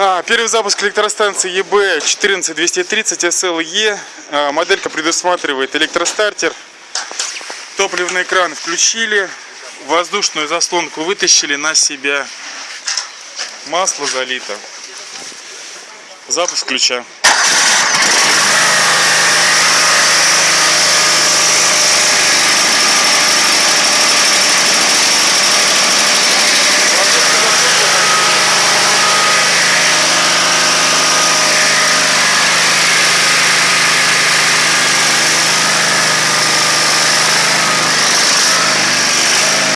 А, первый запуск электростанции ЕБ 14230 SLE. А, моделька предусматривает электростартер. Топливный кран включили. Воздушную заслонку вытащили на себя. Масло залито. Запуск ключа.